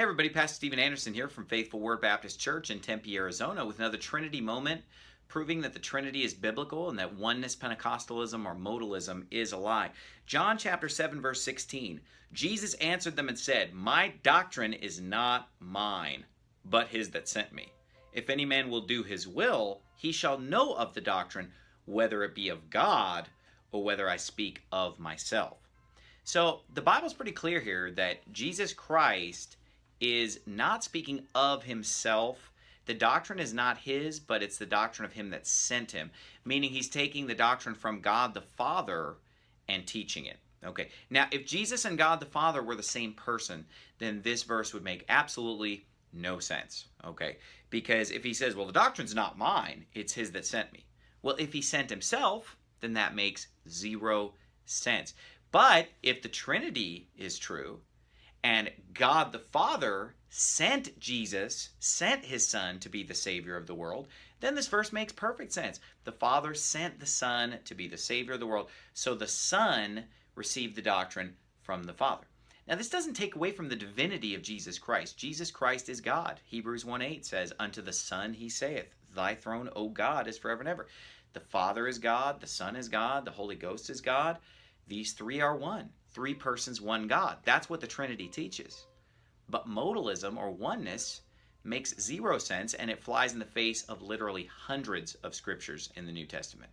Hey everybody, Pastor Steven Anderson here from Faithful Word Baptist Church in Tempe, Arizona with another Trinity moment proving that the Trinity is biblical and that oneness Pentecostalism or modalism is a lie. John chapter 7 verse 16. Jesus answered them and said, "My doctrine is not mine, but his that sent me. If any man will do his will, he shall know of the doctrine, whether it be of God or whether I speak of myself." So, the Bible's pretty clear here that Jesus Christ is not speaking of himself. The doctrine is not his, but it's the doctrine of him that sent him, meaning he's taking the doctrine from God the Father and teaching it. Okay, now if Jesus and God the Father were the same person, then this verse would make absolutely no sense. Okay, because if he says, well, the doctrine's not mine, it's his that sent me. Well, if he sent himself, then that makes zero sense. But if the Trinity is true, and God the Father sent Jesus, sent his Son to be the Savior of the world, then this verse makes perfect sense. The Father sent the Son to be the Savior of the world, so the Son received the doctrine from the Father. Now, this doesn't take away from the divinity of Jesus Christ. Jesus Christ is God. Hebrews 1 8 says, Unto the Son he saith, Thy throne, O God, is forever and ever. The Father is God, the Son is God, the Holy Ghost is God. These three are one three persons, one God. That's what the Trinity teaches. But modalism or oneness makes zero sense and it flies in the face of literally hundreds of scriptures in the New Testament.